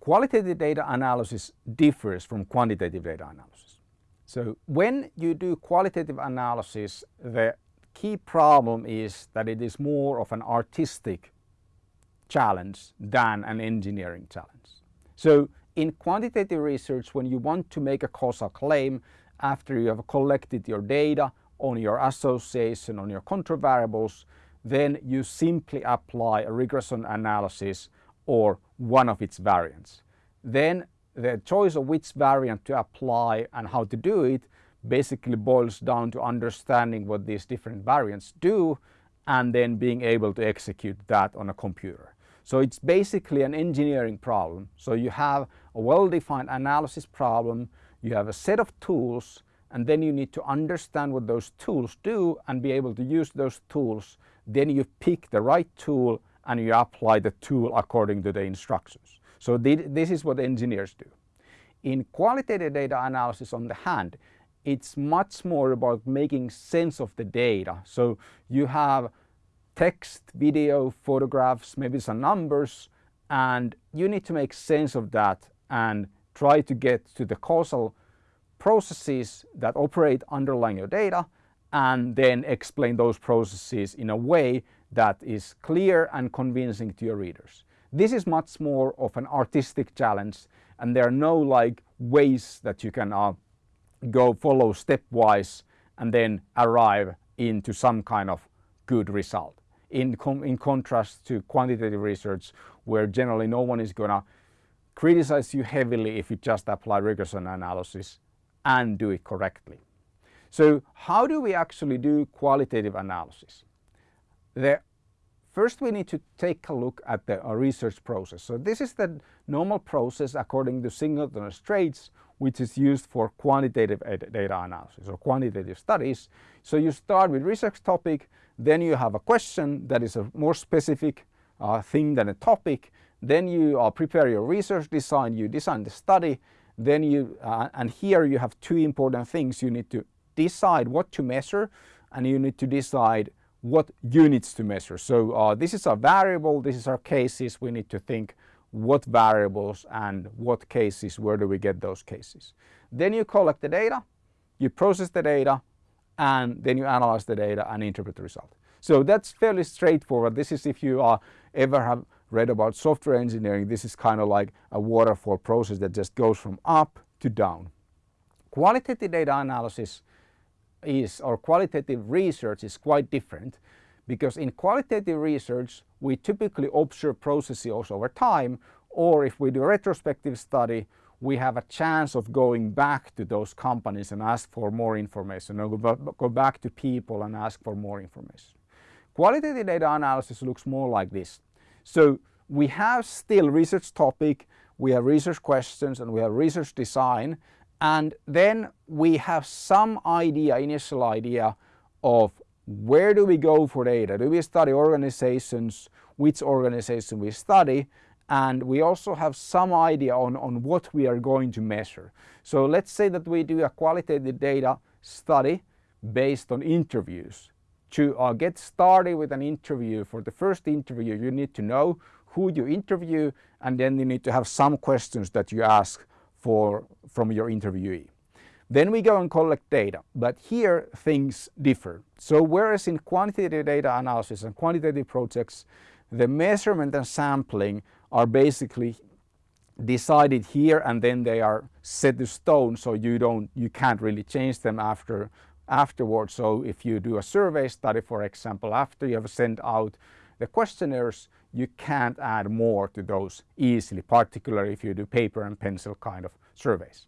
qualitative data analysis differs from quantitative data analysis. So when you do qualitative analysis, the key problem is that it is more of an artistic challenge than an engineering challenge. So in quantitative research, when you want to make a causal claim after you have collected your data on your association, on your control variables, then you simply apply a regression analysis or one of its variants. Then the choice of which variant to apply and how to do it basically boils down to understanding what these different variants do and then being able to execute that on a computer. So it's basically an engineering problem. So you have a well-defined analysis problem, you have a set of tools and then you need to understand what those tools do and be able to use those tools. Then you pick the right tool and you apply the tool according to the instructions. So this is what engineers do. In qualitative data analysis on the hand, it's much more about making sense of the data. So you have text, video, photographs, maybe some numbers, and you need to make sense of that and try to get to the causal processes that operate underlying your data and then explain those processes in a way that is clear and convincing to your readers. This is much more of an artistic challenge and there are no like ways that you can uh, go follow stepwise and then arrive into some kind of good result in, in contrast to quantitative research where generally no one is going to criticize you heavily if you just apply regression analysis and do it correctly. So how do we actually do qualitative analysis? The, first we need to take a look at the research process. So this is the normal process according to Singleton Straits which is used for quantitative data analysis or quantitative studies. So you start with research topic, then you have a question that is a more specific uh, thing than a topic. Then you uh, prepare your research design, you design the study. Then you, uh, and here you have two important things. You need to decide what to measure and you need to decide what units to measure. So uh, this is our variable, this is our cases. We need to think what variables and what cases, where do we get those cases. Then you collect the data, you process the data, and then you analyze the data and interpret the result. So that's fairly straightforward. This is if you uh, ever have read about software engineering, this is kind of like a waterfall process that just goes from up to down. Qualitative data analysis is, or qualitative research is quite different because in qualitative research we typically observe processes over time or if we do a retrospective study we have a chance of going back to those companies and ask for more information or go back to people and ask for more information. Qualitative data analysis looks more like this. So we have still research topic, we have research questions and we have research design and then we have some idea, initial idea of where do we go for data? Do we study organizations, which organization we study and we also have some idea on, on what we are going to measure. So let's say that we do a qualitative data study based on interviews. To uh, get started with an interview, for the first interview you need to know who you interview and then you need to have some questions that you ask for from your interviewee. Then we go and collect data, but here things differ. So whereas in quantitative data analysis and quantitative projects, the measurement and sampling are basically decided here and then they are set to stone so you don't you can't really change them after afterwards so if you do a survey study for example after you have sent out the questionnaires you can't add more to those easily particularly if you do paper and pencil kind of surveys.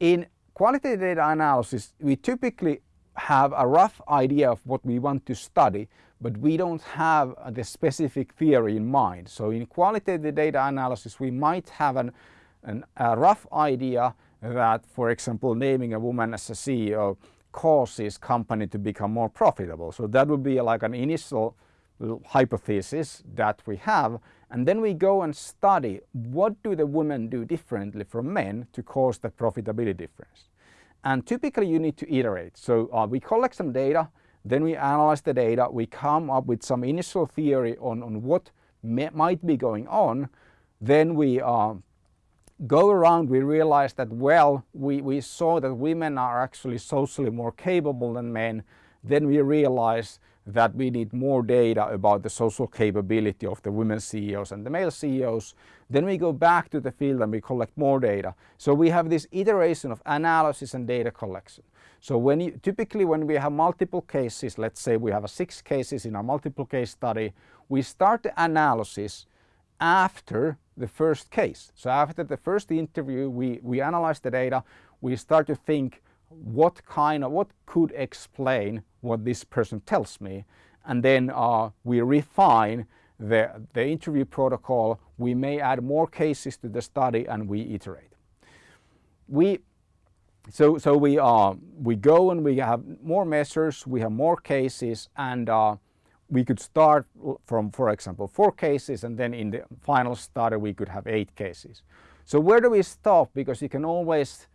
In qualitative data analysis we typically have a rough idea of what we want to study but we don't have the specific theory in mind. So in qualitative data analysis we might have an, an, a rough idea that for example naming a woman as a CEO causes company to become more profitable. So that would be like an initial hypothesis that we have and then we go and study what do the women do differently from men to cause the profitability difference. And typically you need to iterate. So uh, we collect some data then we analyze the data, we come up with some initial theory on, on what might be going on. Then we uh, go around we realize that well we, we saw that women are actually socially more capable than men then we realized that we need more data about the social capability of the women CEOs and the male CEOs. Then we go back to the field and we collect more data. So we have this iteration of analysis and data collection. So when you, typically when we have multiple cases, let's say we have six cases in our multiple case study, we start the analysis after the first case. So after the first interview, we, we analyze the data, we start to think what kind of, what could explain what this person tells me and then uh, we refine the, the interview protocol, we may add more cases to the study and we iterate. We, so so we, uh, we go and we have more measures, we have more cases and uh, we could start from, for example, four cases and then in the final study we could have eight cases. So where do we stop? Because you can always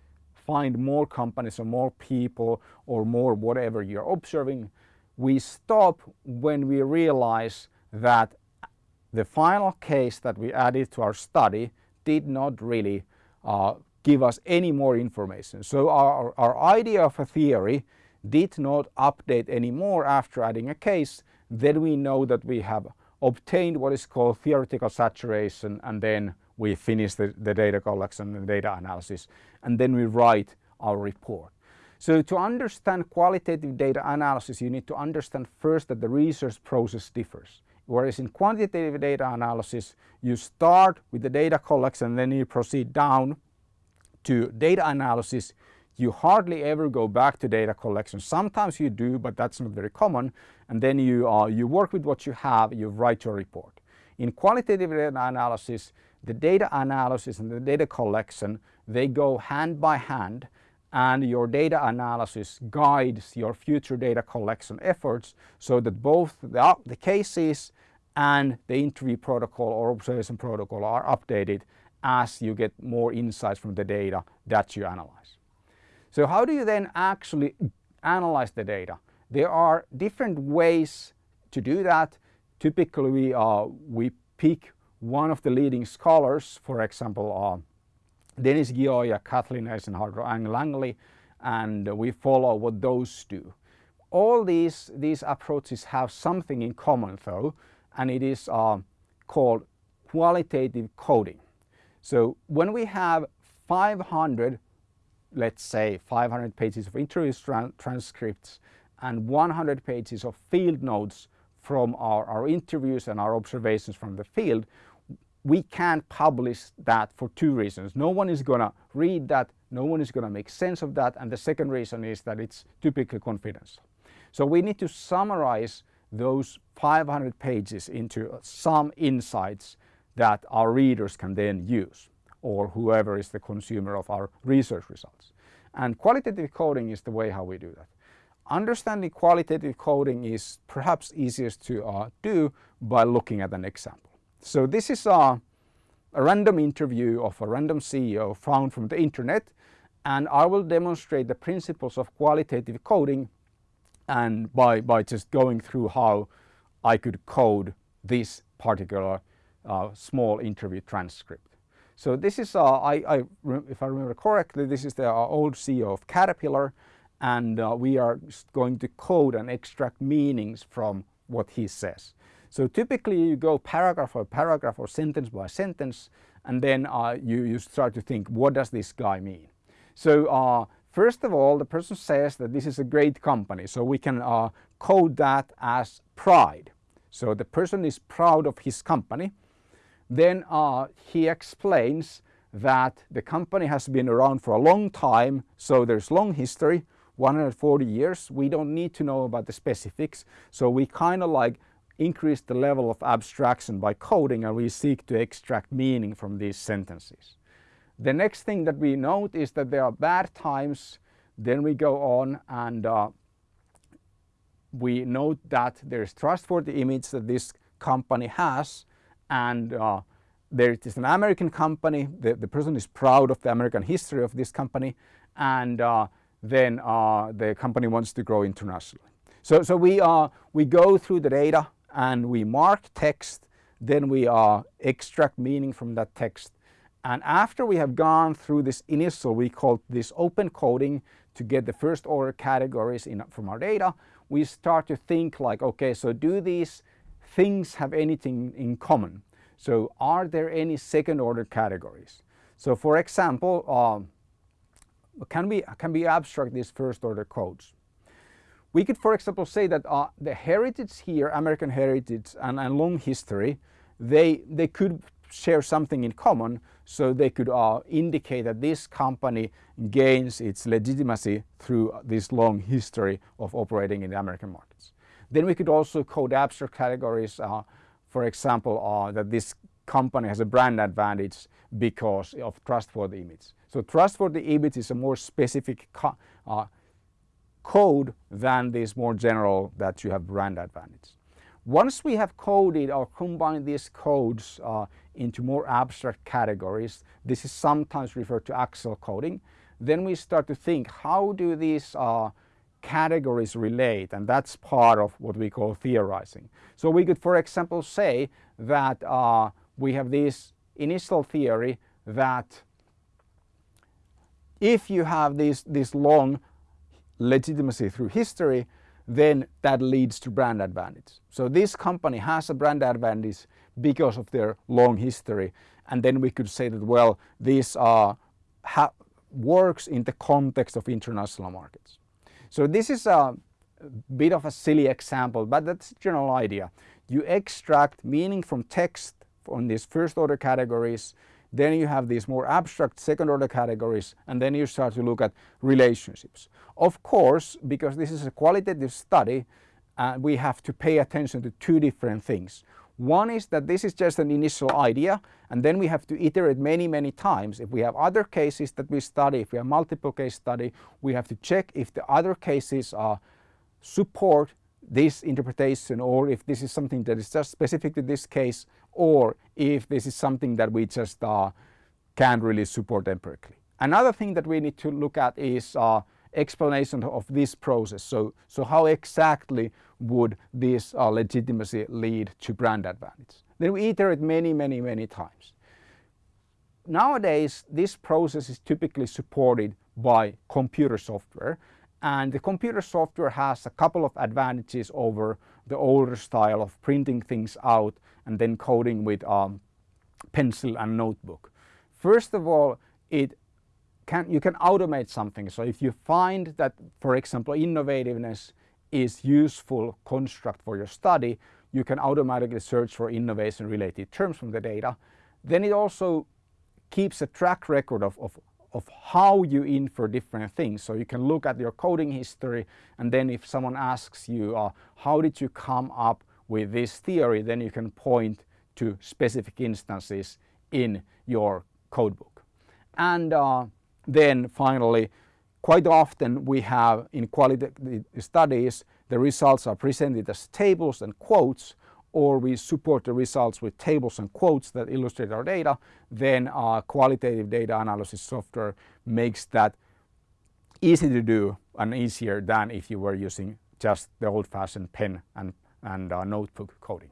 find more companies or more people or more whatever you're observing, we stop when we realize that the final case that we added to our study did not really uh, give us any more information. So our, our idea of a theory did not update anymore after adding a case, then we know that we have obtained what is called theoretical saturation and then we finish the, the data collection and data analysis and then we write our report. So to understand qualitative data analysis you need to understand first that the research process differs. Whereas in quantitative data analysis you start with the data collection then you proceed down to data analysis you hardly ever go back to data collection. Sometimes you do, but that's not very common. And then you, uh, you work with what you have, you write your report. In qualitative data analysis, the data analysis and the data collection, they go hand by hand and your data analysis guides your future data collection efforts so that both the, the cases and the interview protocol or observation protocol are updated as you get more insights from the data that you analyze. So how do you then actually analyze the data? There are different ways to do that. Typically uh, we pick one of the leading scholars, for example, uh, Denis Gioia, Kathleen Eisenhardt, Ann Langley, and we follow what those do. All these, these approaches have something in common though, and it is uh, called qualitative coding. So when we have 500, let's say 500 pages of interview transcripts and 100 pages of field notes from our, our interviews and our observations from the field, we can't publish that for two reasons. No one is going to read that, no one is going to make sense of that, and the second reason is that it's typically confidential. So we need to summarize those 500 pages into some insights that our readers can then use or whoever is the consumer of our research results. And qualitative coding is the way how we do that. Understanding qualitative coding is perhaps easiest to uh, do by looking at an example. So this is a, a random interview of a random CEO found from the internet and I will demonstrate the principles of qualitative coding and by, by just going through how I could code this particular uh, small interview transcript. So this is, uh, I, I, if I remember correctly, this is the uh, old CEO of Caterpillar and uh, we are going to code and extract meanings from what he says. So typically you go paragraph by paragraph or sentence by sentence and then uh, you, you start to think what does this guy mean. So uh, first of all the person says that this is a great company so we can uh, code that as pride. So the person is proud of his company. Then uh, he explains that the company has been around for a long time so there's long history 140 years we don't need to know about the specifics so we kind of like increase the level of abstraction by coding and we seek to extract meaning from these sentences. The next thing that we note is that there are bad times, then we go on and uh, we note that there is trustworthy image that this company has and uh, there it is an American company, the, the person is proud of the American history of this company and uh, then uh, the company wants to grow internationally. So, so we, uh, we go through the data and we mark text then we uh, extract meaning from that text And after we have gone through this initial, we call this open coding to get the first order categories in, from our data, we start to think like, okay, so do these things have anything in common? So are there any second order categories? So for example, um, can we, can we abstract these first order codes? We could, for example, say that uh, the heritage here, American heritage and, and long history, they, they could share something in common so they could uh, indicate that this company gains its legitimacy through this long history of operating in the American markets. Then we could also code abstract categories, uh, for example, uh, that this company has a brand advantage because of trustworthy image. So trustworthy image is a more specific uh, code than this more general that you have brand advantage. Once we have coded or combined these codes uh, into more abstract categories, this is sometimes referred to axial coding, then we start to think how do these uh, categories relate and that's part of what we call theorizing. So we could for example say that uh, we have this initial theory that if you have this, this long legitimacy through history, then that leads to brand advantage. So this company has a brand advantage because of their long history. And then we could say that, well, this uh, works in the context of international markets. So this is a bit of a silly example, but that's the general idea. You extract meaning from text on these first order categories then you have these more abstract second order categories and then you start to look at relationships. Of course, because this is a qualitative study, uh, we have to pay attention to two different things. One is that this is just an initial idea and then we have to iterate many, many times. If we have other cases that we study, if we have multiple case study, we have to check if the other cases are support this interpretation or if this is something that is just specific to this case or if this is something that we just uh, can't really support empirically. Another thing that we need to look at is uh, explanation of this process. So, so how exactly would this uh, legitimacy lead to brand advantage? Then we iterate many, many, many times. Nowadays, this process is typically supported by computer software and the computer software has a couple of advantages over the older style of printing things out and then coding with um, pencil and notebook. First of all, it can, you can automate something. So if you find that, for example, innovativeness is useful construct for your study, you can automatically search for innovation related terms from the data. Then it also keeps a track record of, of of how you infer different things. So you can look at your coding history and then if someone asks you uh, how did you come up with this theory then you can point to specific instances in your codebook. And uh, then finally quite often we have in quality studies the results are presented as tables and quotes or we support the results with tables and quotes that illustrate our data, then our qualitative data analysis software makes that easy to do and easier than if you were using just the old-fashioned pen and, and uh, notebook coding.